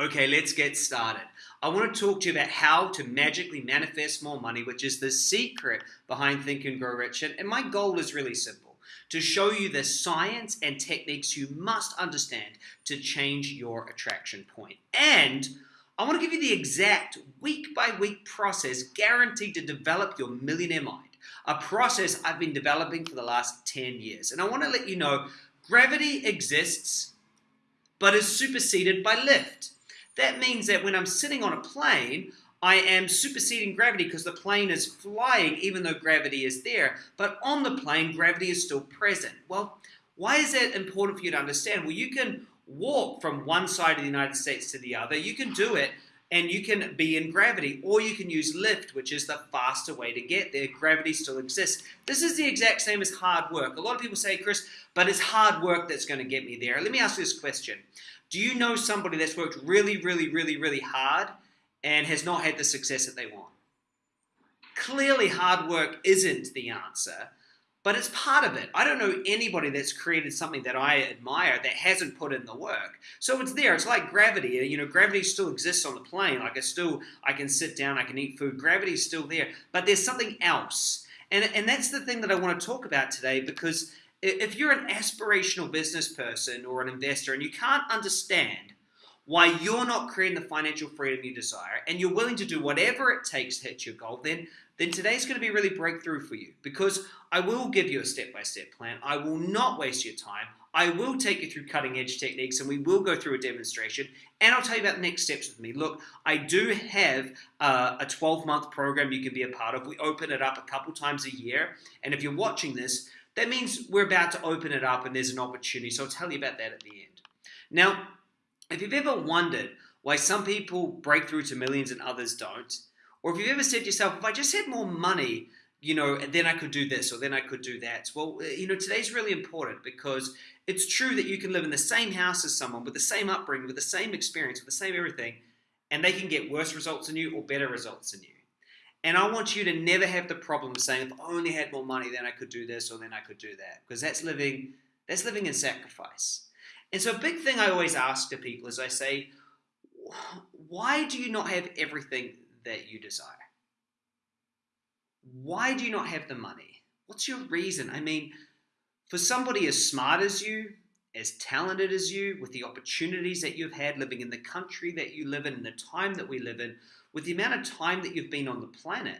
Okay, let's get started. I want to talk to you about how to magically manifest more money, which is the secret behind Think and Grow Rich. And my goal is really simple to show you the science and techniques you must understand to change your attraction point. And I want to give you the exact week by week process guaranteed to develop your millionaire mind, a process I've been developing for the last 10 years. And I want to let you know gravity exists, but is superseded by lift. That means that when I'm sitting on a plane, I am superseding gravity because the plane is flying even though gravity is there. But on the plane, gravity is still present. Well, why is that important for you to understand? Well, you can walk from one side of the United States to the other. You can do it and you can be in gravity or you can use lift which is the faster way to get there gravity still exists this is the exact same as hard work a lot of people say chris but it's hard work that's going to get me there let me ask you this question do you know somebody that's worked really, really, really, really hard and has not had the success that they want? Clearly, hard work isn't the answer, but it's part of it. I don't know anybody that's created something that I admire that hasn't put in the work. So it's there. It's like gravity. You know, gravity still exists on the plane. Like I still, I can sit down, I can eat food. Gravity's still there, but there's something else. And, and that's the thing that I want to talk about today because if you're an aspirational business person or an investor and you can't understand why you're not creating the financial freedom you desire and you're willing to do whatever it takes to hit your goal, then then today's going to be really breakthrough for you because I will give you a step-by-step plan. I will not waste your time. I will take you through cutting edge techniques and we will go through a demonstration and I'll tell you about the next steps with me. Look, I do have uh, a 12 month program you can be a part of. We open it up a couple times a year. And if you're watching this, that means we're about to open it up and there's an opportunity. So I'll tell you about that at the end. Now, if you've ever wondered why some people break through to millions and others don't, or if you've ever said to yourself, if I just had more money, you know, then I could do this or then I could do that. Well, uh, you know, today's really important because it's true that you can live in the same house as someone with the same upbringing, with the same experience, with the same everything, and they can get worse results than you or better results than you. And I want you to never have the problem of saying, if I only had more money, then I could do this or then I could do that. Because that's living, that's living in sacrifice. And so a big thing I always ask to people is I say, why do you not have everything that you desire? Why do you not have the money? What's your reason? I mean, for somebody as smart as you, as talented as you, with the opportunities that you've had living in the country that you live in, in the time that we live in, with the amount of time that you've been on the planet,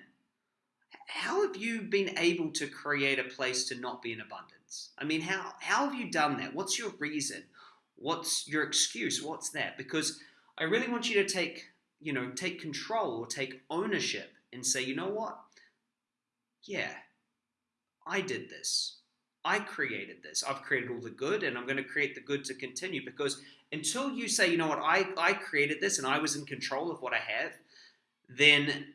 how have you been able to create a place to not be in abundance? I mean, how, how have you done that? What's your reason? What's your excuse? What's that? Because I really want you to take, you know, take control or take ownership and say, you know what? Yeah, I did this. I created this. I've created all the good and I'm going to create the good to continue because until you say, you know what, I, I created this and I was in control of what I have, then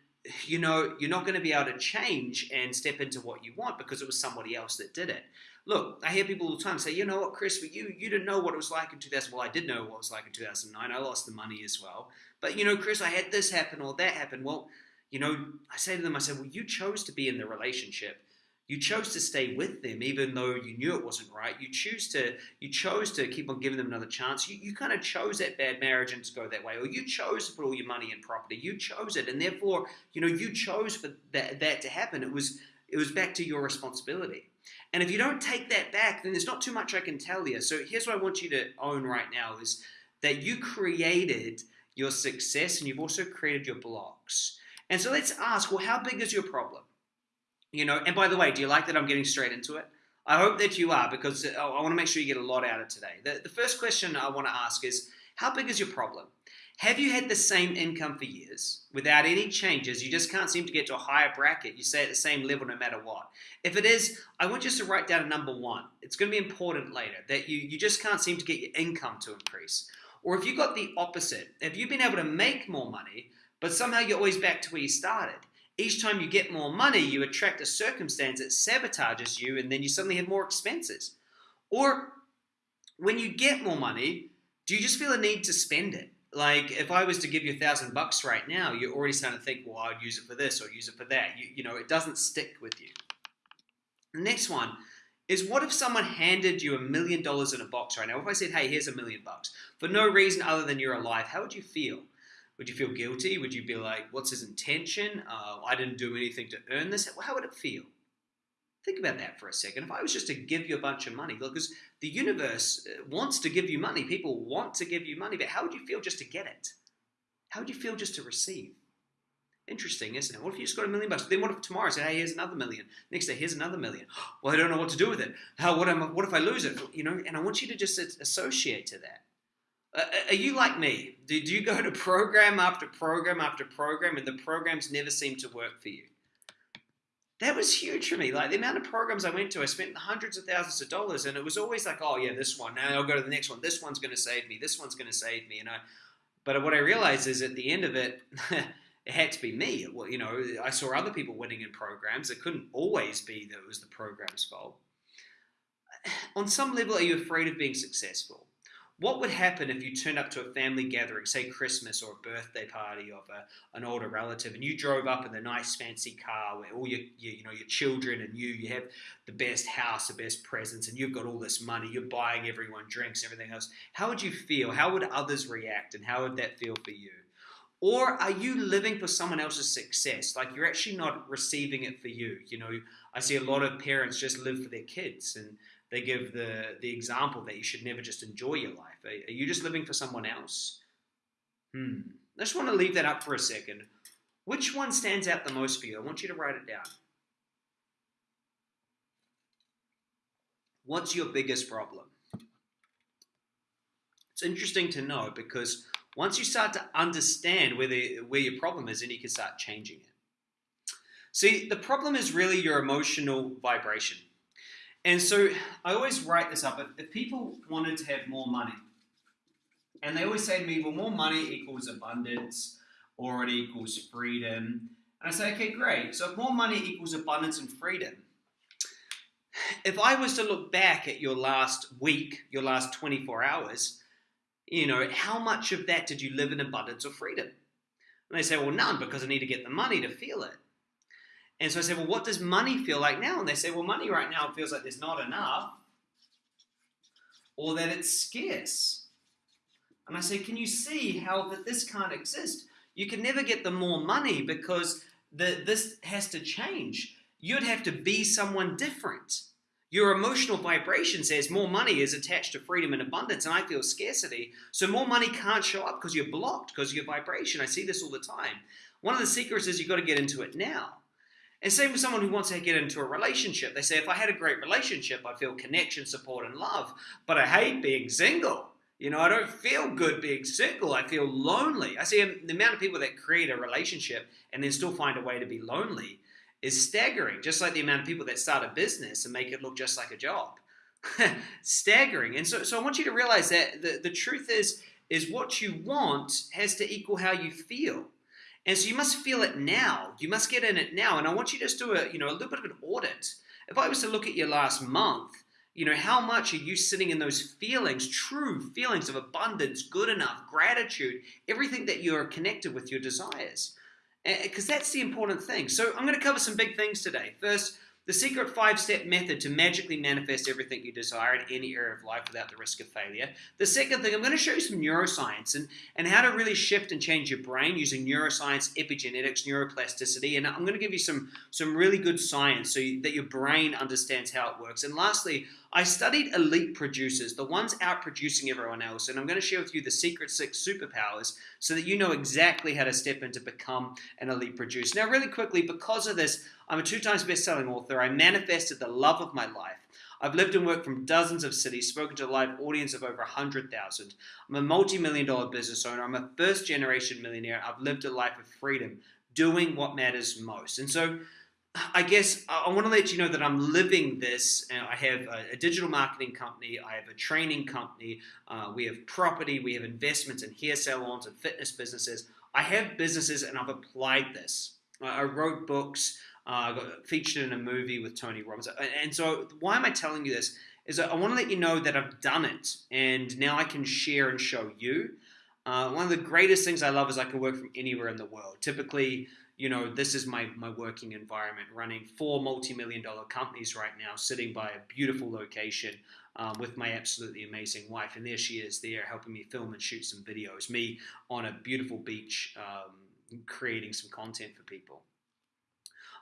you know you're not going to be able to change and step into what you want because it was somebody else that did it. Look, I hear people all the time say, you know what, Chris, for you, you didn't know what it was like in 2000. Well, I did know what it was like in 2009. I lost the money as well. But, you know, Chris, I had this happen or that happen. Well, you know, I say to them, I said, well, you chose to be in the relationship. You chose to stay with them even though you knew it wasn't right. You choose to you chose to keep on giving them another chance. You, you kind of chose that bad marriage and to go that way, or you chose to put all your money in property. You chose it, and therefore, you know, you chose for that, that to happen. It was it was back to your responsibility. And if you don't take that back, then there's not too much I can tell you. So here's what I want you to own right now is that you created your success and you've also created your blocks. And so let's ask, well, how big is your problem? You know, and by the way, do you like that I'm getting straight into it? I hope that you are because uh, I want to make sure you get a lot out of today. The, the first question I want to ask is, how big is your problem? Have you had the same income for years without any changes? You just can't seem to get to a higher bracket. You stay at the same level no matter what. If it is, I want you to write down a number one. It's going to be important later that you, you just can't seem to get your income to increase. Or if you got the opposite, if you've been able to make more money, but somehow you're always back to where you started, each time you get more money, you attract a circumstance that sabotages you, and then you suddenly have more expenses. Or when you get more money, do you just feel a need to spend it? Like if I was to give you a thousand bucks right now, you're already starting to think, well, I'd use it for this or use it for that. You, you know, it doesn't stick with you. The next one is what if someone handed you a million dollars in a box right now? If I said, hey, here's a million bucks for no reason other than you're alive, how would you feel? Would you feel guilty? Would you be like, what's his intention? Uh, I didn't do anything to earn this. How would it feel? Think about that for a second. If I was just to give you a bunch of money, because the universe uh, wants to give you money, people want to give you money, but how would you feel just to get it? How would you feel just to receive? Interesting, isn't it? What if you just got a million bucks? Then what if tomorrow I say, hey, here's another million? Next day, here's another million. Well, I don't know what to do with it. How? What am? What if I lose it? You know, and I want you to just associate to that. Uh, uh, are you like me? Did you go to program after program after program, and the programs never seem to work for you? that was huge for me. Like the amount of programs I went to, I spent hundreds of thousands of dollars, and it was always like, oh yeah, this one. Now I'll go to the next one. This one's going to save me. This one's going to save me. You know. But what I realized is at the end of it, it had to be me. Well, you know, I saw other people winning in programs. It couldn't always be that it was the program's fault. On some level, are you afraid of being successful? What would happen if you turned up to a family gathering, say Christmas or a birthday party of a, an older relative, and you drove up in the nice fancy car where all your, your, you know your children and you you have the best house, the best presents, and you've got all this money, you're buying everyone drinks, everything else. How would you feel? How would others react, and how would that feel for you? Or are you living for someone else's success? Like you're actually not receiving it for you. You know, I see a lot of parents just live for their kids and they give the, the example that you should never just enjoy your life. Are, are you just living for someone else? Hmm. I just want to leave that up for a second. Which one stands out the most for you? I want you to write it down. What's your biggest problem? It's interesting to know because once you start to understand where, the, where your problem is, then you can start changing it. See, the problem is really your emotional vibration. And so I always write this up. If people wanted to have more money, and they always say to me, well, more money equals abundance or it equals freedom. And I say, okay, great. So if more money equals abundance and freedom, if I was to look back at your last week, your last 24 hours, you know, how much of that did you live in abundance or freedom? And they say, well, none, because I need to get the money to feel it. And so I said, well, what does money feel like now? And they say, well, money right now feels like there's not enough or that it's scarce. And I say, can you see how that this can't exist? You can never get the more money because the, this has to change. You'd have to be someone different. Your emotional vibration says more money is attached to freedom and abundance, and I feel scarcity. So more money can't show up because you're blocked because of your vibration. I see this all the time. One of the secrets is you've got to get into it now. And same with someone who wants to get into a relationship. They say, if I had a great relationship, I'd feel connection, support, and love. But I hate being single. You know, I don't feel good being single. I feel lonely. I see the amount of people that create a relationship and then still find a way to be lonely is staggering. Just like the amount of people that start a business and make it look just like a job. staggering. And so, so I want you to realize that the, the truth is, is what you want has to equal how you feel. And so you must feel it now. You must get in it now. And I want you to just do a, you know, a little bit of an audit. If I was to look at your last month, you know, how much are you sitting in those feelings, true feelings of abundance, good enough, gratitude, everything that you're connected with your desires? Because that's the important thing. So I'm going to cover some big things today. First, the secret five step method to magically manifest everything you desire in any area of life without the risk of failure. The second thing, I'm going to show you some neuroscience and, and how to really shift and change your brain using neuroscience, epigenetics, neuroplasticity. And I'm going to give you some, some really good science so you, that your brain understands how it works. And lastly, I studied elite producers, the ones out producing everyone else, and I'm going to share with you the secret six superpowers so that you know exactly how to step in to become an elite producer. Now, really quickly, because of this, I'm a two times best selling author. I manifested the love of my life. I've lived and worked from dozens of cities, spoken to a live audience of over 100,000. I'm a multi million dollar business owner. I'm a first generation millionaire. I've lived a life of freedom, doing what matters most. And so, I guess I want to let you know that I'm living this. I have a, digital marketing company. I have a training company. Uh, we have property. We have investments in hair salons and fitness businesses. I have businesses and I've applied this. I wrote books. Uh, I got featured in a movie with Tony Robbins. And so, why am I telling you this? Is I want to let you know that I've done it, and now I can share and show you. Uh, one of the greatest things I love is I can work from anywhere in the world. Typically, you know, this is my, my working environment, running four multi-million dollar companies right now, sitting by a beautiful location um, with my absolutely amazing wife. And there she is there helping me film and shoot some videos, me on a beautiful beach, um, creating some content for people.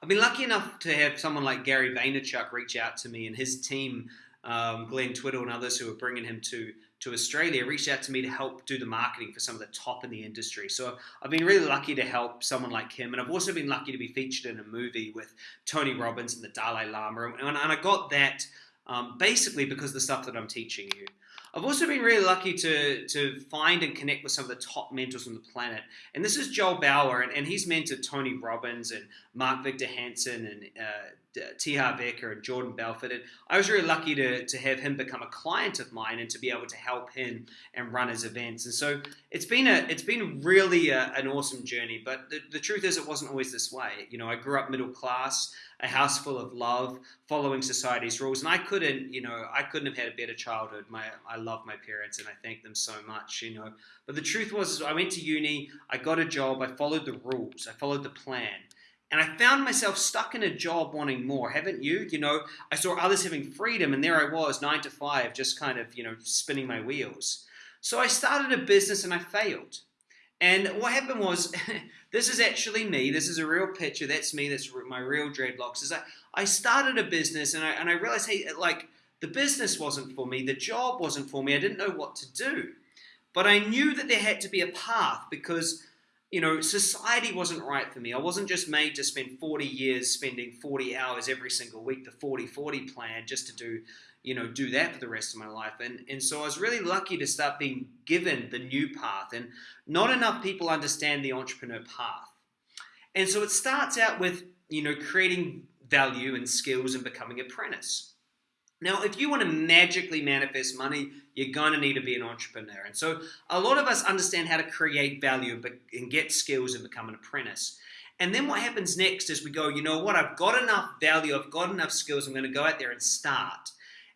I've been lucky enough to have someone like Gary Vaynerchuk reach out to me and his team, um, Glenn Twiddle and others who are bringing him to to Australia, reached out to me to help do the marketing for some of the top in the industry. So I've been really lucky to help someone like him, and I've also been lucky to be featured in a movie with Tony Robbins and the Dalai Lama, and, I got that um, basically because of the stuff that I'm teaching you. I've also been really lucky to, to find and connect with some of the top mentors on the planet. And this is Joel Bauer, and, and he's mentored Tony Robbins and Mark Victor Hansen and uh, Uh, T. Harv and Jordan Belfort. And I was really lucky to, to have him become a client of mine and to be able to help him and run his events. And so it's been a it's been really a, an awesome journey. But the, the truth is, it wasn't always this way. You know, I grew up middle class a house full of love, following society's rules. And I couldn't, you know, I couldn't have had a better childhood. My, I love my parents and I thank them so much, you know. But the truth was, I went to uni, I got a job, I followed the rules, I followed the plan. And I found myself stuck in a job wanting more, haven't you? You know, I saw others having freedom, and there I was, nine to five, just kind of, you know, spinning my wheels. So I started a business and I failed. And what happened was, this is actually me. This is a real picture. That's me. That's my real dreadlocks. Is I, I started a business and I, and I realized, hey, uh, like the business wasn't for me. The job wasn't for me. I didn't know what to do. But I knew that there had to be a path because, you know, society wasn't right for me. I wasn't just made to spend 40 years spending 40 hours every single week, the 40-40 plan, just to do you know, do that for the rest of my life. And, and so I was really lucky to start being given the new path. And not enough people understand the entrepreneur path. And so it starts out with, you know, creating value and skills and becoming apprentice. Now, if you want to magically manifest money, you're going to need to be an entrepreneur. And so a lot of us understand how to create value and get skills and become an apprentice. And then what happens next is we go, you know what, I've got enough value, I've got enough skills, I'm going to go out there and start.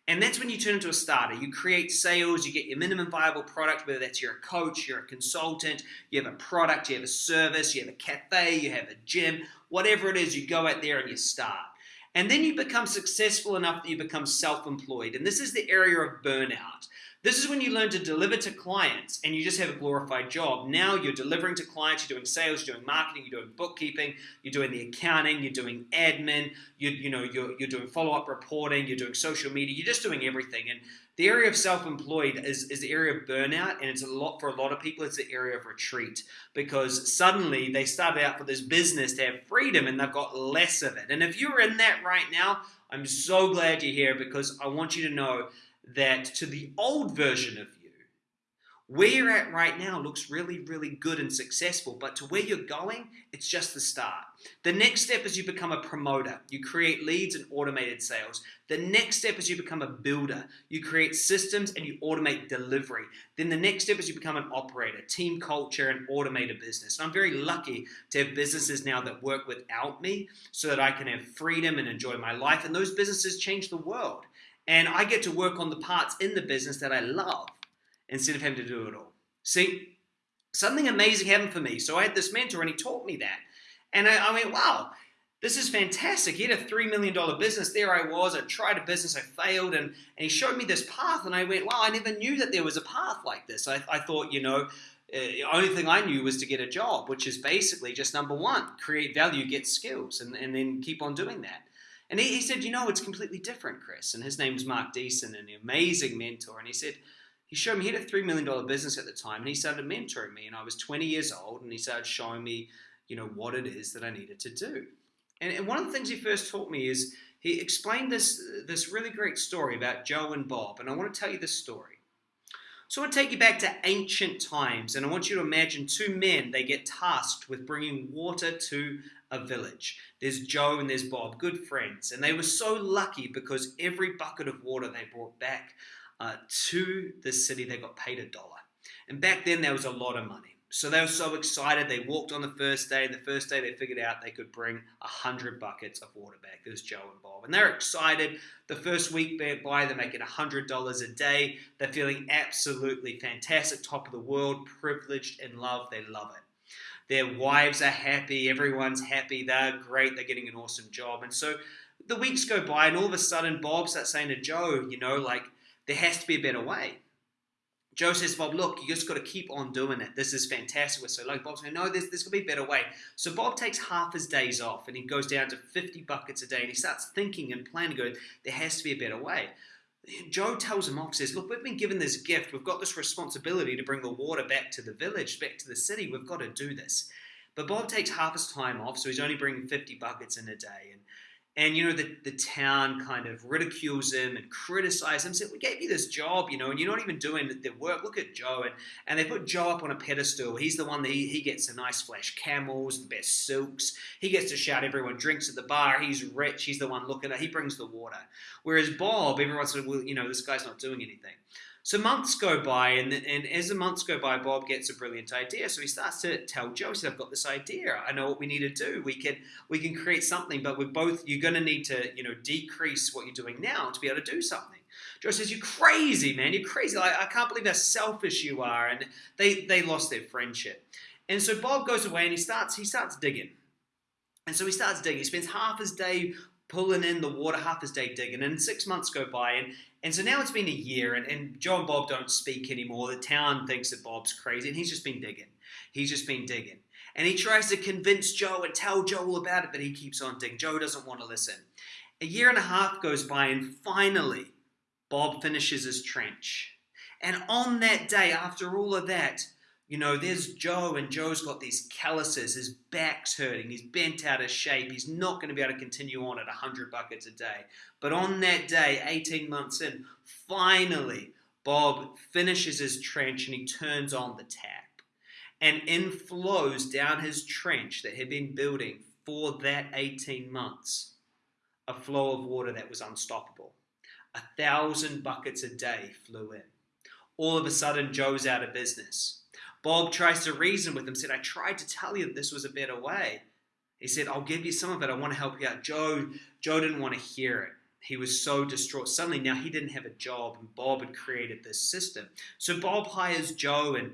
And that's when you turn into a starter. You create sales, you get your minimum viable product, whether that's you're a coach, you're a consultant, you have a product, you have a service, you have a cafe, you have a gym, whatever it is, you go out there and you start. And then you become successful enough that you become self employed. And this is the area of burnout. This is when you learn to deliver to clients and you just have a glorified job. Now you're delivering to clients, you're doing sales, you're doing marketing, you're doing bookkeeping, you're doing the accounting, you're doing admin, you, you know, you're, you're doing follow-up reporting, you're doing social media, you're just doing everything. And the area of self-employed is, is the area of burnout and it's a lot for a lot of people it's the area of retreat because suddenly they started out for this business to have freedom and they've got less of it and if you're in that right now i'm so glad you're here because i want you to know that to the old version of you, where you're at right now looks really, really good and successful, but to where you're going, it's just the start. The next step is you become a promoter. You create leads and automated sales. The next step is you become a builder. You create systems and you automate delivery. Then the next step is you become an operator, team culture, and automate a business. And I'm very lucky to have businesses now that work without me so that I can have freedom and enjoy my life. And those businesses change the world. And I get to work on the parts in the business that I love instead of having to do it all. See, something amazing happened for me. So I had this mentor and he taught me that. And I, I went, wow, this is fantastic. He had a $3 million business. There I was. I tried a business. I failed. And, and he showed me this path. And I went, wow, I never knew that there was a path like this. I, I thought, you know, uh, the only thing I knew was to get a job, which is basically just number one, create value, get skills, and, and then keep on doing that. And he, he said, you know, it's completely different, Chris. And his name name's Mark Deason, an amazing mentor. And he said, he showed me, he had a $3 million business at the time, and he started mentoring me. And I was 20 years old, and he started showing me, you know, what it is that I needed to do. And, and one of the things he first taught me is he explained this, this really great story about Joe and Bob. And I want to tell you this story. So I want to take you back to ancient times, and I want you to imagine two men, they get tasked with bringing water to a village. There's Joe and there's Bob, good friends, and they were so lucky because every bucket of water they brought back uh, to the city, they got paid a dollar. And back then, there was a lot of money. So they were so excited. They walked on the first day. The first day they figured out they could bring a hundred buckets of water back. There's Joe and Bob, and they're excited. The first week by, they're making a hundred dollars a day. They're feeling absolutely fantastic, top of the world, privileged and loved. They love it. Their wives are happy, everyone's happy, they're great, they're getting an awesome job. And so the weeks go by, and all of a sudden, Bob starts saying to Joe, you know, like, there has to be a better way. Joe says, Bob, look, you just got to keep on doing it. This is fantastic. We're so like Bob's going, no, there's, there's going to be a better way. So Bob takes half his days off and he goes down to 50 buckets a day and he starts thinking and planning, going, there has to be a better way. Joe tells him off, says, Look, we've been given this gift. We've got this responsibility to bring the water back to the village, back to the city. We've got to do this. But Bob takes half his time off, so he's only bringing 50 buckets in a day. And you know the, the town kind of ridicules him and criticizes him said we gave you this job you know and you're not even doing the work. Look at joe. And, and they put joe up on a pedestal. He's the one that he, he gets the nice flash camels the best silks. He gets to shout everyone drinks at the bar. He's rich. He's the one looking at he brings the water. Whereas bob everyone's sort of well you know this guy's not doing anything so months go by, and, and as the months go by, Bob gets a brilliant idea. So he starts to tell Joe, he said, "I've got this idea. I know what we need to do. We can we can create something, but we're both you're going to need to you know decrease what you're doing now to be able to do something." Joe says, "You're crazy, man. You're crazy. Like, I can't believe how selfish you are." And they they lost their friendship. And so Bob goes away and he starts he starts digging. And so he starts digging. He spends half his day pulling in the water, half his day digging. And six months go by, and and so now it's been a year, and, and Joe and Bob don't speak anymore. The town thinks that Bob's crazy, and he's just been digging. He's just been digging. And he tries to convince Joe and tell Joe all about it, but he keeps on digging. Joe doesn't want to listen. A year and a half goes by, and finally, Bob finishes his trench. And on that day, after all of that, you know, there's Joe, and Joe's got these calluses. His back's hurting. He's bent out of shape. He's not going to be able to continue on at 100 buckets a day. But on that day, 18 months in, finally, Bob finishes his trench and he turns on the tap. And in flows down his trench that he'd been building for that 18 months a flow of water that was unstoppable. A thousand buckets a day flew in. All of a sudden, Joe's out of business. Bob tries to reason with him, said, I tried to tell you that this was a better way. He said, I'll give you some of it. I want to help you out. Joe, Joe didn't want to hear it. He was so distraught. Suddenly now he didn't have a job and Bob had created this system. So Bob hires Joe and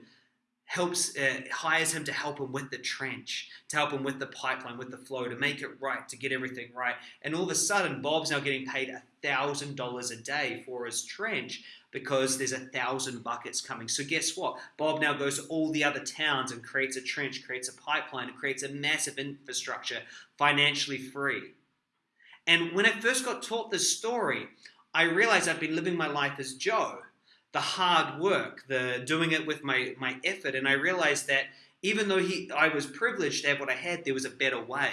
helps uh, hires him to help him with the trench, to help him with the pipeline, with the flow, to make it right, to get everything right. And all of a sudden, Bob's now getting paid thousand dollars a day for his trench because there's a thousand buckets coming. So guess what? Bob now goes to all the other towns and creates a trench, creates a pipeline, creates a massive infrastructure, financially free. And when I first got taught this story, I realized I'd been living my life as Joe, the hard work, the doing it with my, my effort. And I realized that even though he, I was privileged to have what I had, there was a better way.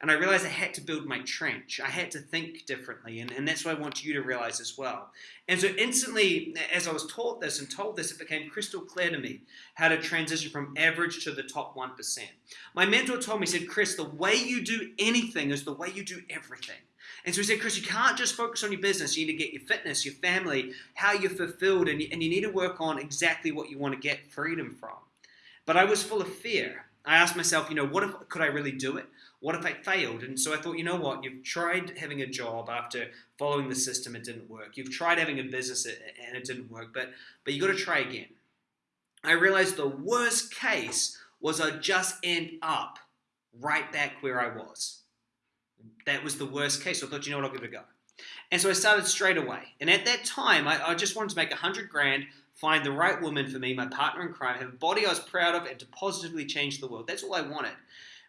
And I realized I had to build my trench. I had to think differently. And, and that's what I want you to realize as well. And so, instantly, as I was taught this and told this, it became crystal clear to me how to transition from average to the top 1%. My mentor told me, he said, Chris, the way you do anything is the way you do everything. And so he said, Chris, you can't just focus on your business. You need to get your fitness, your family, how you're fulfilled, and you, and you need to work on exactly what you want to get freedom from. But I was full of fear. I asked myself, you know, what if could I really do it? What if I failed? And so I thought, you know what? You've tried having a job after following the system, it didn't work. You've tried having a business and it didn't work, but but you got to try again. I realized the worst case was I'd just end up right back where I was. That was the worst case. So I thought, you know what, I'll give it a go. And so I started straight away. And at that time, I, I just wanted to make a hundred grand, find the right woman for me, my partner in crime, have a body I was proud of, and to positively change the world. That's all I wanted.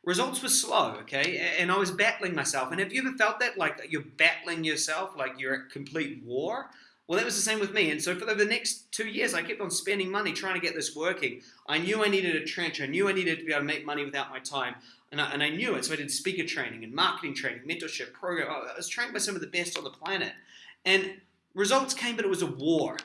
Results were slow, okay? And I was battling myself. And have you ever felt that? Like you're battling yourself, like you're at complete war? Well, that was the same with me. And so for the next two years, I kept on spending money trying to get this working. I knew I needed a trench. I knew I needed to be able to make money without my time. And I, and I knew it. So I did speaker training and marketing training, mentorship program. I was trained by some of the best on the planet. And results came, but it was a war.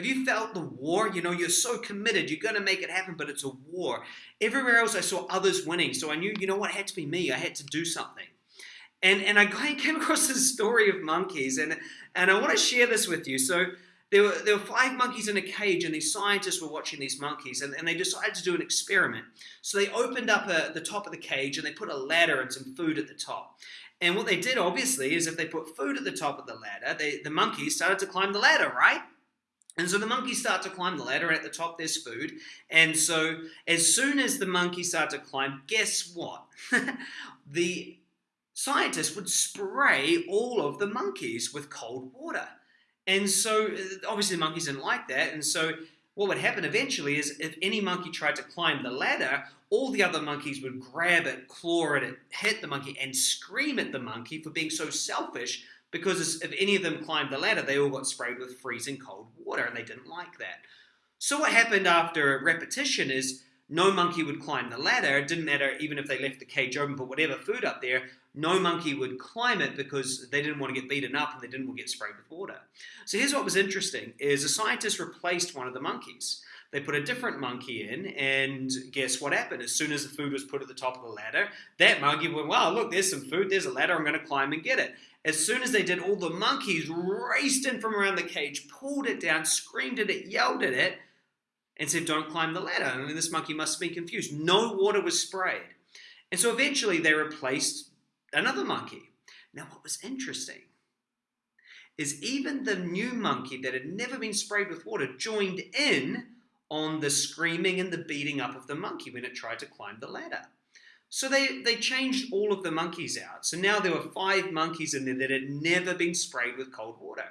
Have you felt the war? You know, you're so committed, you're going to make it happen, but it's a war. Everywhere else, I saw others winning. So I knew, you know what, it had to be me. I had to do something. And, and I came across this story of monkeys, and, and I want to share this with you. So there were, there were five monkeys in a cage, and these scientists were watching these monkeys, and, and they decided to do an experiment. So they opened up a, the top of the cage, and they put a ladder and some food at the top. And what they did, obviously, is if they put food at the top of the ladder, they, the monkeys started to climb the ladder, right? And so the monkeys start to climb the ladder. At the top, there's food. And so as soon as the monkeys start to climb, guess what? the scientists would spray all of the monkeys with cold water. And so uh, obviously the monkeys didn't like that. And so what would happen eventually is if any monkey tried to climb the ladder, all the other monkeys would grab it, claw at it, hit the monkey, and scream at the monkey for being so selfish because if any of them climbed the ladder, they all got sprayed with freezing cold water and they didn't like that. So what happened after a repetition is no monkey would climb the ladder. It didn't matter even if they left the cage open, put whatever food up there, no monkey would climb it because they didn't want to get beaten up and they didn't want to get sprayed with water. So here's what was interesting is a scientist replaced one of the monkeys. They put a different monkey in, and guess what happened? As soon as the food was put at the top of the ladder, that monkey went, wow, look, there's some food, there's a ladder, I'm going to climb and get it. As soon as they did, all the monkeys raced in from around the cage, pulled it down, screamed at it, yelled at it, and said, Don't climb the ladder. And this monkey must have been confused. No water was sprayed. And so eventually they replaced another monkey. Now, what was interesting is even the new monkey that had never been sprayed with water joined in on the screaming and the beating up of the monkey when it tried to climb the ladder. So they, they changed all of the monkeys out. So now there were five monkeys in there that had never been sprayed with cold water.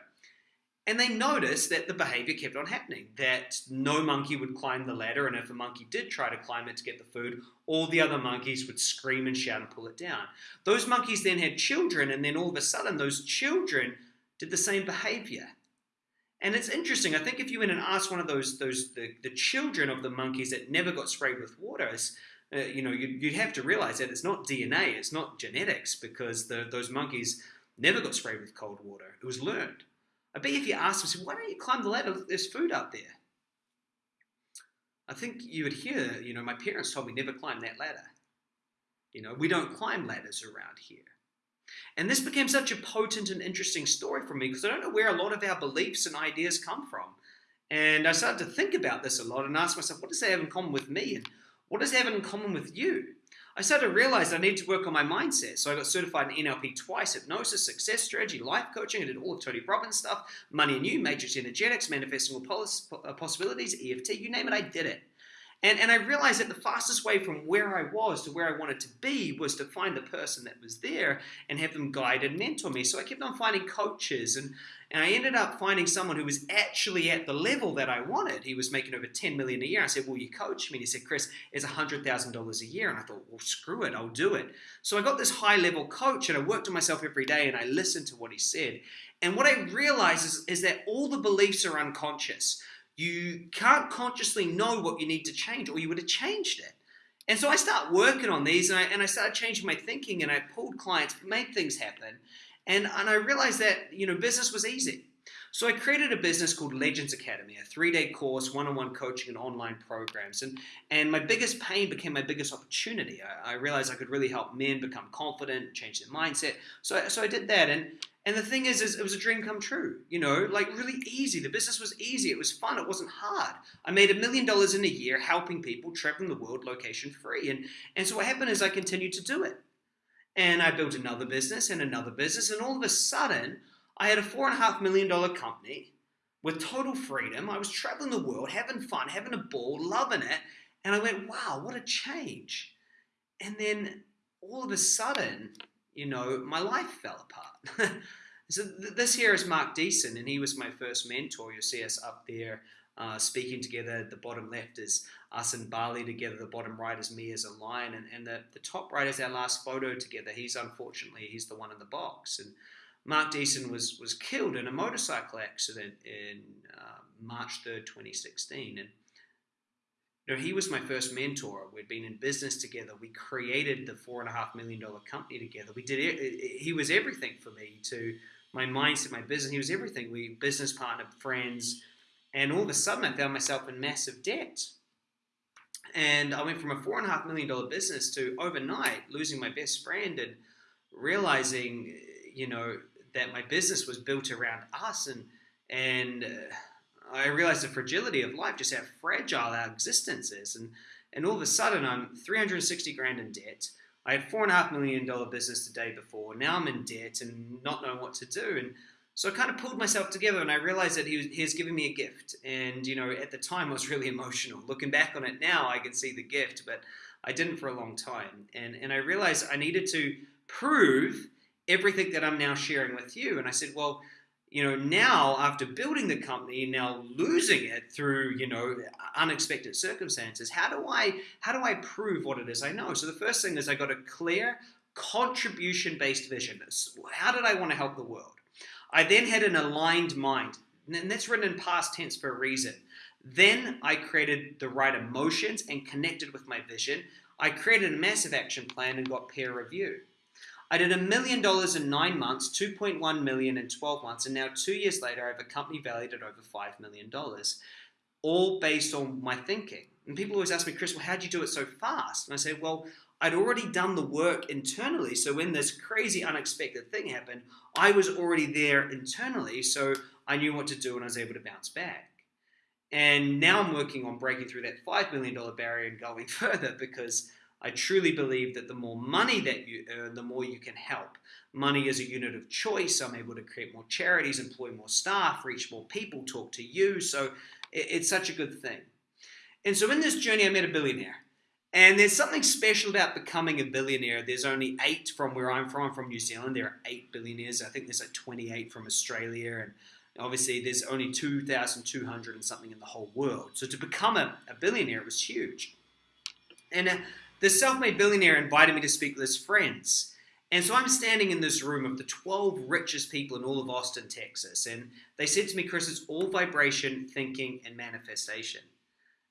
And they noticed that the behavior kept on happening, that no monkey would climb the ladder, and if a monkey did try to climb it to get the food, all the other monkeys would scream and shout and pull it down. Those monkeys then had children, and then all of a sudden, those children did the same behavior. And it's interesting. I think if you went and asked one of those, those the, the children of the monkeys that never got sprayed with water, uh, you know, you'd, you'd, have to realize that it's not DNA, it's not genetics, because the, those monkeys never got sprayed with cold water. It was learned. I bet if you asked them, why don't you climb the ladder? There's food up there. I think you would hear, you know, my parents told me never climb that ladder. You know, we don't climb ladders around here. And this became such a potent and interesting story for me because I don't know where a lot of our beliefs and ideas come from. And I started to think about this a lot and ask myself, what does that have in common with me? And what does it have in common with you? I started to realize I needed to work on my mindset. So I got certified in NLP twice, hypnosis, success strategy, life coaching. I did all the Tony Robbins stuff, money and you, matrix energetics, manifesting all uh, possibilities, EFT, you name it, I did it. And, and I realized that the fastest way from where I was to where I wanted to be was to find the person that was there and have them guide and mentor me. So I kept on finding coaches and, and I ended up finding someone who was actually at the level that I wanted. He was making over 10 million a year. I said, Will you coach me? And he said, Chris, it's $100,000 a year. And I thought, Well, screw it, I'll do it. So I got this high level coach and I worked on myself every day and I listened to what he said. And what I realized is, is that all the beliefs are unconscious you can't consciously know what you need to change or you would have changed it. And so I start working on these and I, and I started changing my thinking and I pulled clients, made things happen. And, and I realized that, you know, business was easy. So I created a business called Legends Academy, a three-day course, one-on-one coaching and online programs. And, and my biggest pain became my biggest opportunity. I, I realized I could really help men become confident, change their mindset. So, so I did that. And, and the thing is, is, it was a dream come true, you know, like really easy. The business was easy. It was fun. It wasn't hard. I made a million dollars in a year helping people traveling the world location free. And, and so what happened is I continued to do it. And I built another business and another business. And all of a sudden, I had a four and a half million dollar company with total freedom. I was traveling the world, having fun, having a ball, loving it. And I went, wow, what a change. And then all of a sudden, you know, my life fell apart. so th- this here is Mark Deason, and he was my first mentor. You'll see us up there uh, speaking together. The bottom left is us and Bali together. The bottom right is me as a lion, and, and the, the top right is our last photo together. He's unfortunately he's the one in the box, and Mark Deason was, was killed in a motorcycle accident in uh, March 3rd, 2016. And you know, he was my first mentor. We'd been in business together. We created the four and a half million dollar company together. We did it. He was everything for me to my mindset, my business. He was everything. We business partner, friends, and all of a sudden I found myself in massive debt. And I went from a four and a half million dollar business to overnight losing my best friend and realizing, you know, that my business was built around us and and uh, I realized the fragility of life, just how fragile our existence is. And and all of a sudden I'm 360 grand in debt. I had four and a half million dollar business the day before. Now I'm in debt and not knowing what to do. And So I kind of pulled myself together and I realized that he was, he was giving me a gift. And, you know, at the time I was really emotional. Looking back on it now, I can see the gift, but I didn't for a long time. And, and I realized I needed to prove everything that I'm now sharing with you. And I said, well, you know, now after building the company, now losing it through, you know, unexpected circumstances, how do I how do I prove what it is I know? So the first thing is I got a clear contribution-based vision. How did I want to help the world? I then had an aligned mind, and that's written in past tense for a reason. Then I created the right emotions and connected with my vision. I created a massive action plan and got peer review. I did a million dollars in nine months, 2.1 million in 12 months, and now two years later, I have a company valued at over $5 million, all based on my thinking. And people always ask me, Chris, well, how'd you do it so fast? And I say, well, I'd already done the work internally. So when this crazy, unexpected thing happened, I was already there internally. So I knew what to do and I was able to bounce back. And now I'm working on breaking through that $5 million barrier and going further because I truly believe that the more money that you earn, the more you can help. Money is a unit of choice. I'm able to create more charities, employ more staff, reach more people, talk to you. So it's such a good thing. And so in this journey, I met a billionaire. And there's something special about becoming a billionaire. There's only eight from where I'm from. From New Zealand. There are eight billionaires. I think there's like 28 from Australia. And obviously, there's only 2,200 and something in the whole world. So to become a, a billionaire was huge. And uh, the self made billionaire invited me to speak with his friends. And so I'm standing in this room of the 12 richest people in all of Austin, Texas. And they said to me, Chris, it's all vibration, thinking, and manifestation.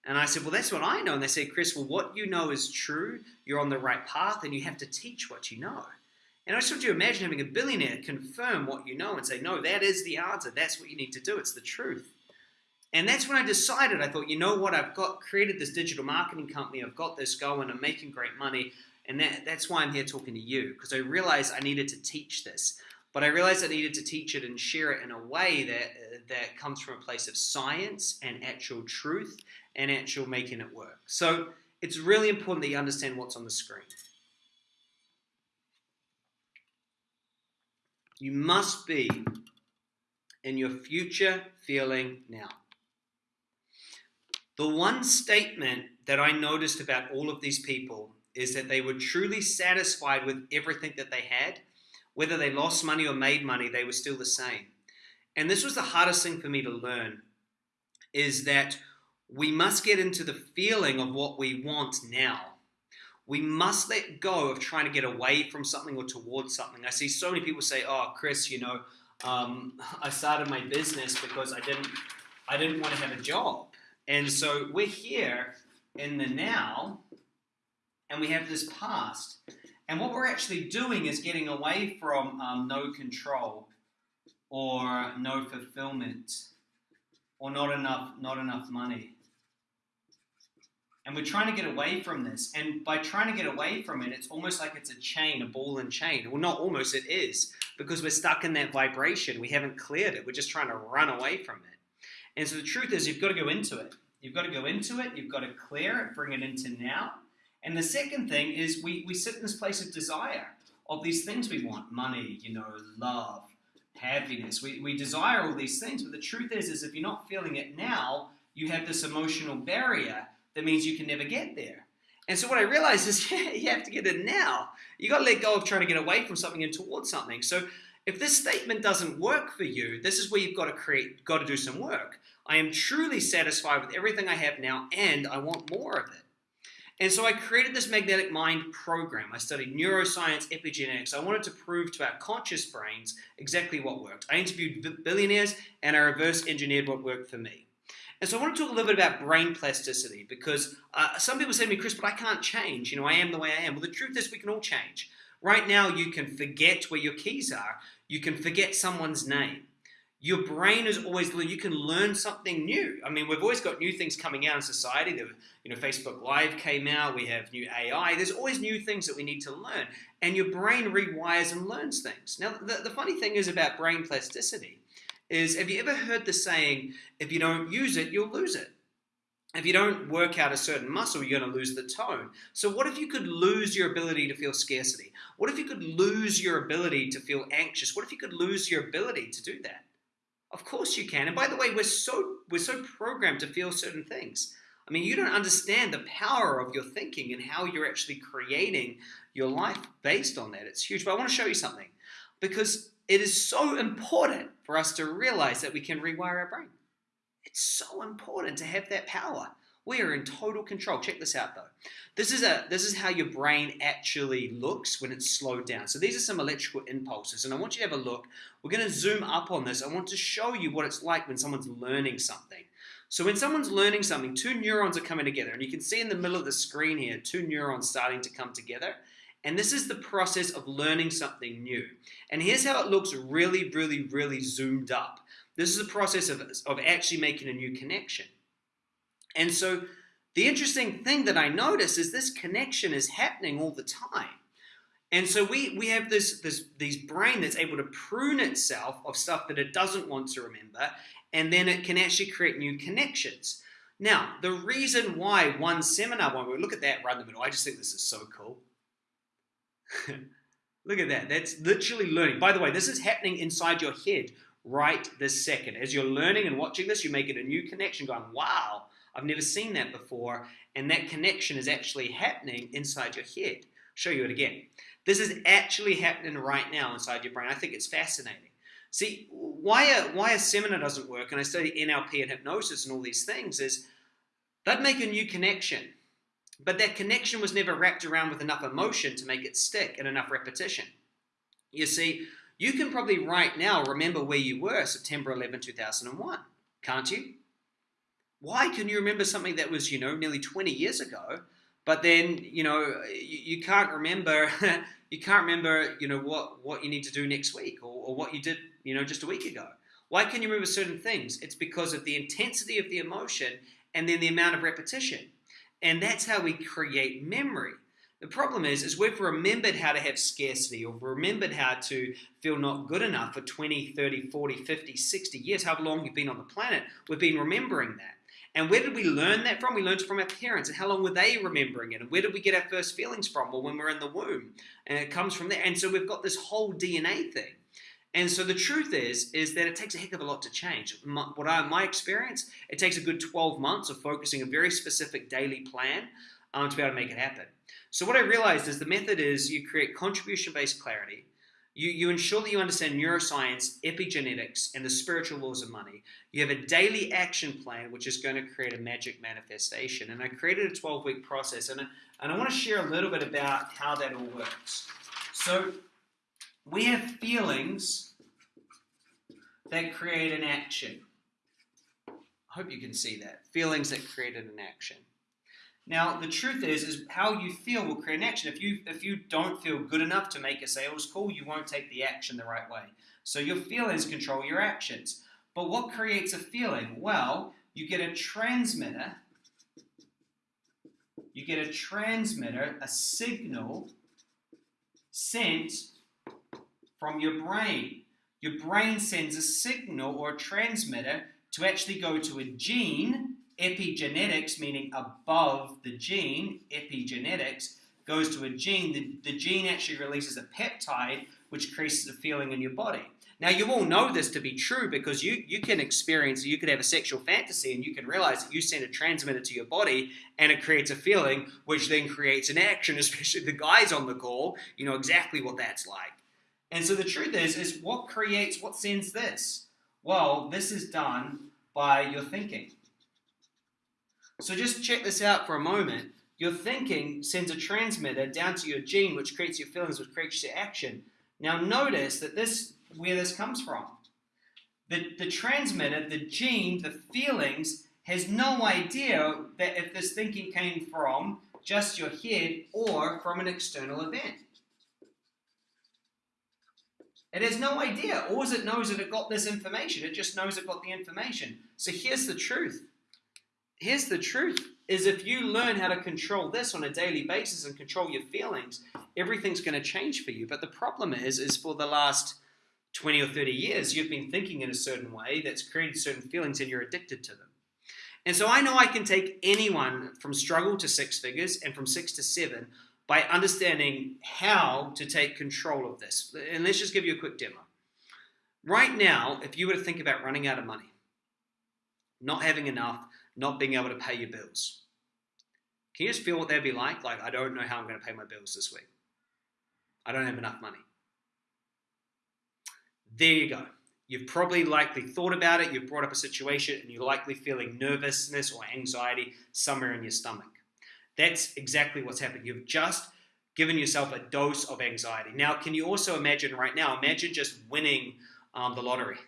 And I said, Well, that's what I know. And they said, Chris, well, what you know is true. You're on the right path, and you have to teach what you know. And I just you imagine having a billionaire confirm what you know and say, No, that is the answer. That's what you need to do. It's the truth. And that's when I decided, I thought, you know what, I've got created this digital marketing company, I've got this going, I'm making great money, and that, that's why I'm here talking to you, because I realized I needed to teach this. But I realized I needed to teach it and share it in a way that that comes from a place of science and actual truth and actual making it work. So it's really important that you understand what's on the screen. You must be in your future feeling now. The one statement that I noticed about all of these people is that they were truly satisfied with everything that they had. Whether they lost money or made money, they were still the same. And this was the hardest thing for me to learn is that we must get into the feeling of what we want now. We must let go of trying to get away from something or towards something. I see so many people say, "Oh, Chris, you know, um, I started my business because I didn't, I didn't want to have a job." And so we're here in the now, and we have this past. And what we're actually doing is getting away from um, no control or no fulfillment or not enough, not enough money. And we're trying to get away from this. And by trying to get away from it, it's almost like it's a chain, a ball and chain. Well, not almost, it is, because we're stuck in that vibration. We haven't cleared it. We're just trying to run away from it. And so the truth is, you've got to go into it. You've got to go into it, you've got to clear it, bring it into now. And the second thing is we, we sit in this place of desire of these things we want money, you know, love, happiness. We, we desire all these things, but the truth is, is if you're not feeling it now, you have this emotional barrier that means you can never get there. And so what I realized is you have to get it now. You got to let go of trying to get away from something and towards something. So if this statement doesn't work for you, this is where you've got to create, got to do some work. I am truly satisfied with everything I have now, and I want more of it. And so I created this magnetic mind program. I studied neuroscience, epigenetics. I wanted to prove to our conscious brains exactly what worked. I interviewed billionaires and I reverse engineered what worked for me. And so I want to talk a little bit about brain plasticity because uh, some people say to me, Chris, but I can't change. You know, I am the way I am. Well, the truth is we can all change. Right now, you can forget where your keys are. You can forget someone's name your brain is always you can learn something new i mean we've always got new things coming out in society the, you know facebook live came out we have new ai there's always new things that we need to learn and your brain rewires and learns things now the, the funny thing is about brain plasticity is have you ever heard the saying if you don't use it you'll lose it if you don't work out a certain muscle, you're going to lose the tone. So, what if you could lose your ability to feel scarcity? What if you could lose your ability to feel anxious? What if you could lose your ability to do that? Of course you can. And by the way, we're so we're so programmed to feel certain things. I mean, you don't understand the power of your thinking and how you're actually creating your life based on that. It's huge. But I want to show you something because it is so important for us to realize that we can rewire our brain. It's so important to have that power. We are in total control. Check this out though. This is a this is how your brain actually looks when it's slowed down. So these are some electrical impulses and I want you to have a look. We're going to zoom up on this. I want to show you what it's like when someone's learning something. So when someone's learning something, two neurons are coming together and you can see in the middle of the screen here two neurons starting to come together. And this is the process of learning something new. And here's how it looks really, really, really zoomed up. This is a process of, of actually making a new connection. And so the interesting thing that I notice is this connection is happening all the time. And so we, we have this, this these brain that's able to prune itself of stuff that it doesn't want to remember, and then it can actually create new connections. Now, the reason why one seminar, when we look at that right in the middle, I just think this is so cool. look at that. That's literally learning. By the way, this is happening inside your head right this second. As you're learning and watching this, you're making a new connection going, wow, I've never seen that before. And that connection is actually happening inside your head. I'll show you it again. This is actually happening right now inside your brain. I think it's fascinating. See, why a, why a seminar doesn't work, and I study NLP and hypnosis and all these things, is that make a new connection. But that connection was never wrapped around with enough emotion to make it stick and enough repetition. You see, you can probably right now remember where you were September 11, 2001, can't you? Why can you remember something that was, you know, nearly 20 years ago, but then, you know, you, you can't remember, you can't remember, you know, what, what you need to do next week or, or what you did, you know, just a week ago. Why can you remember certain things? It's because of the intensity of the emotion and then the amount of repetition. And that's how we create memory. The problem is, is we've remembered how to have scarcity or remembered how to feel not good enough for 20, 30, 40, 50, 60 years, however long you've been on the planet. We've been remembering that. And where did we learn that from? We learned it from our parents. And how long were they remembering it? And where did we get our first feelings from? Well, when we we're in the womb. And it comes from there. And so we've got this whole DNA thing. And so the truth is, is that it takes a heck of a lot to change. My, what I, my experience, it takes a good 12 months of focusing a very specific daily plan um, to be able to make it happen. So what I realized is the method is you create contribution-based clarity, you, you ensure that you understand neuroscience, epigenetics, and the spiritual laws of money. You have a daily action plan, which is going to create a magic manifestation. And I created a 12-week process, and, and I want to share a little bit about how that all works. So we have feelings that create an action. I hope you can see that. Feelings that create an action. Now, the truth is, is how you feel will create an action. If you if you don't feel good enough to make a sales call, you won't take the action the right way. So your feelings control your actions. But what creates a feeling? Well, you get a transmitter. You get a transmitter, a signal sent from your brain. Your brain sends a signal or a transmitter to actually go to a gene epigenetics, meaning above the gene, epigenetics, goes to a gene, the, the gene actually releases a peptide which creates a feeling in your body. Now, you all know this to be true because you, you can experience, you could have a sexual fantasy and you can realize that you send a transmitter to your body and it creates a feeling, which then creates an action, especially the guys on the call, you know exactly what that's like. And so the truth is, is what creates, what sends this? Well, this is done by your thinking. So just check this out for a moment. Your thinking sends a transmitter down to your gene, which creates your feelings, which creates your action. Now notice that this, where this comes from. The, the transmitter, the gene, the feelings, has no idea that if this thinking came from just your head or from an external event. It has no idea. All it knows that it got this information. It just knows it got the information. So here's the truth here's the truth is if you learn how to control this on a daily basis and control your feelings, everything's going to change for you. But the problem is, is for the last 20 or 30 years, you've been thinking in a certain way that's created certain feelings and you're addicted to them. And so I know I can take anyone from struggle to six figures and from six to seven by understanding how to take control of this. And let's just give you a quick demo. Right now, if you were to think about running out of money, not having enough, not being able to pay your bills, can you just feel what that'd be like? Like, I don't know how I'm going to pay my bills this week. I don't have enough money. There you go. You've probably likely thought about it, you've brought up a situation, and you're likely feeling nervousness or anxiety somewhere in your stomach. That's exactly what's happened. You've just given yourself a dose of anxiety. Now, can you also imagine right now, imagine just winning um, the lottery?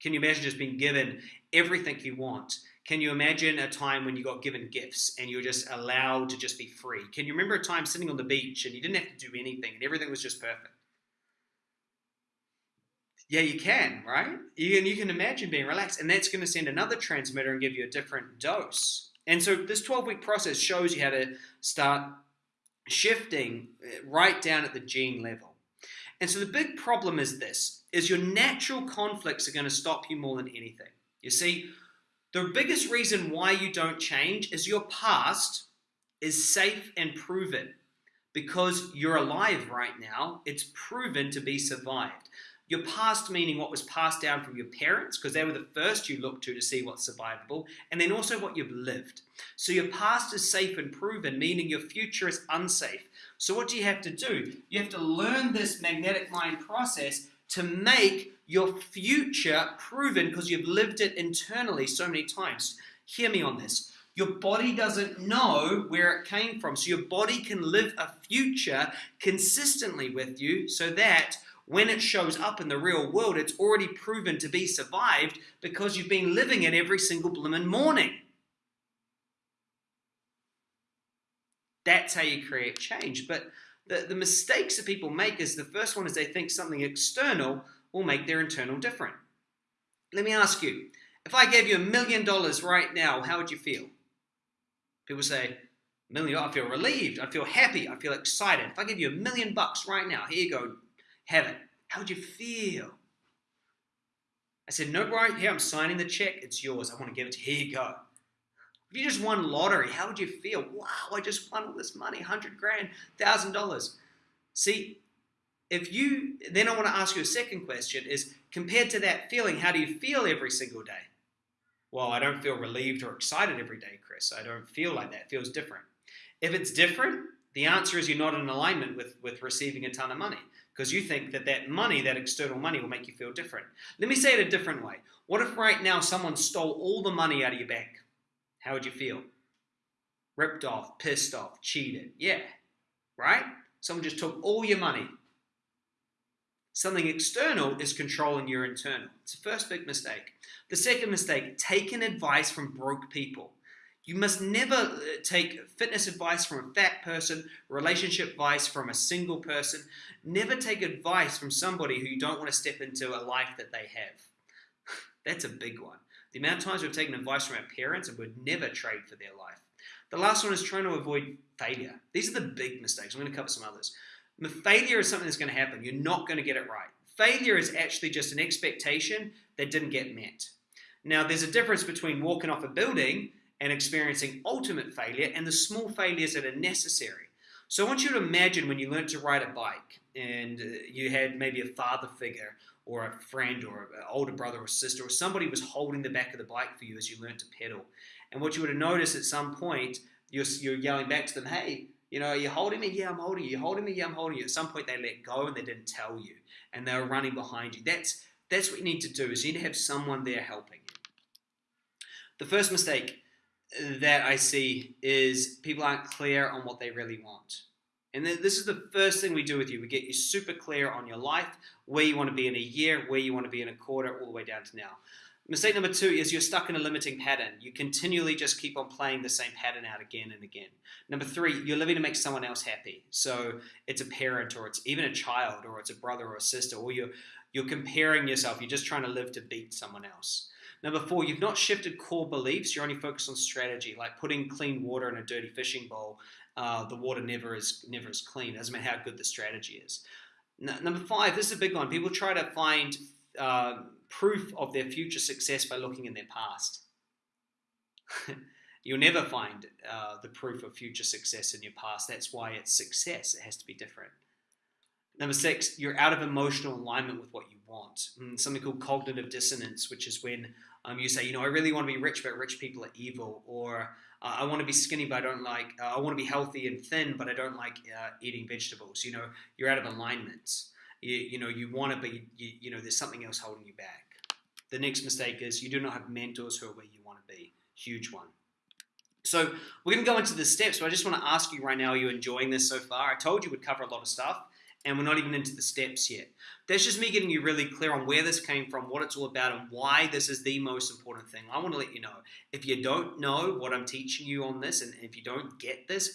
Can you imagine just being given everything you want? Can you imagine a time when you got given gifts and you were just allowed to just be free? Can you remember a time sitting on the beach and you didn't have to do anything and everything was just perfect? Yeah, you can, right? You can, you can imagine being relaxed, and that's going to send another transmitter and give you a different dose. And so this 12 week process shows you how to start shifting uh, right down at the gene level. And so the big problem is this is your natural conflicts are going to stop you more than anything. You see, the biggest reason why you don't change is your past is safe and proven because you're alive right now. It's proven to be survived. Your past meaning what was passed down from your parents, because they were the first you looked to to see what's survivable, and then also what you've lived. So your past is safe and proven, meaning your future is unsafe. So what do you have to do? You have to learn this magnetic mind process to make your future proven because you've lived it internally so many times. Hear me on this. Your body doesn't know where it came from. So your body can live a future consistently with you so that when it shows up in the real world, it's already proven to be survived because you've been living it every single bloomin' morning. That's how you create change. But the, the mistakes that people make is the first one is they think something external will make their internal different. Let me ask you, if I gave you a million dollars right now, how would you feel? People say, million, I feel relieved, I feel happy, I feel excited. If I give you a million bucks right now, here you go, heaven. How would you feel? I said, No, right here, I'm signing the check. It's yours. I want to give it to you. Here you go. If you just won lottery, how would you feel? Wow, I just won all this money, 100 grand, $1,000. See, if you, then I want to ask you a second question is compared to that feeling, how do you feel every single day? Well, I don't feel relieved or excited every day, Chris. I don't feel like that. It feels different. If it's different, the answer is you're not in alignment with, with receiving a ton of money because you think that that money, that external money, will make you feel different. Let me say it a different way. What if right now someone stole all the money out of your bank? How would you feel? Ripped off, pissed off, cheated. Yeah, right? Someone just took all your money. Something external is controlling your internal. It's the first big mistake. The second mistake, taking advice from broke people. You must never uh, take fitness advice from a fat person, relationship advice from a single person. Never take advice from somebody who you don't want to step into a life that they have. That's a big one. The amount of times we've taken advice from our parents and would never trade for their life. The last one is trying to avoid failure. These are the big mistakes. I'm going to cover some others. Failure is something that's going to happen. You're not going to get it right. Failure is actually just an expectation that didn't get met. Now, there's a difference between walking off a building and experiencing ultimate failure and the small failures that are necessary. So I want you to imagine when you learned to ride a bike and uh, you had maybe a father figure or a friend or an older brother or sister or somebody was holding the back of the bike for you as you learned to pedal. And what you would have noticed at some point, you're, you're yelling back to them, hey, you know, are you holding me? Yeah, I'm holding you. You're holding me? Yeah, I'm holding you. At some point, they let go and they didn't tell you, and they were running behind you. That's that's what you need to do. Is you need to have someone there helping you. The first mistake that I see is people aren't clear on what they really want. And this is the first thing we do with you. We get you super clear on your life, where you want to be in a year, where you want to be in a quarter, all the way down to now. Mistake number two is you're stuck in a limiting pattern. You continually just keep on playing the same pattern out again and again. Number three, you're living to make someone else happy. So it's a parent or it's even a child or it's a brother or a sister, or you're, you're comparing yourself. You're just trying to live to beat someone else. Number four, you've not shifted core beliefs. You're only focused on strategy, like putting clean water in a dirty fishing bowl. Uh, the water never is never is clean. Doesn't matter how good the strategy is. Number five, this is a big one. People try to find uh, proof of their future success by looking in their past. You'll never find uh, the proof of future success in your past. That's why it's success. It has to be different. Number six, you're out of emotional alignment with what you want. Mm, something called cognitive dissonance, which is when um, you say, you know, I really want to be rich, but rich people are evil, or uh, I want to be skinny, but I don't like. Uh, I want to be healthy and thin, but I don't like uh, eating vegetables. You know, you're out of alignment. You, you know, you want to be. You, you know, there's something else holding you back. The next mistake is you do not have mentors who are where you want to be. Huge one. So we're going to go into the steps, but I just want to ask you right now: Are you enjoying this so far? I told you we'd cover a lot of stuff and we're not even into the steps yet. That's just me getting you really clear on where this came from, what it's all about, and why this is the most important thing. I want to let you know. If you don't know what I'm teaching you on this, and if you don't get this,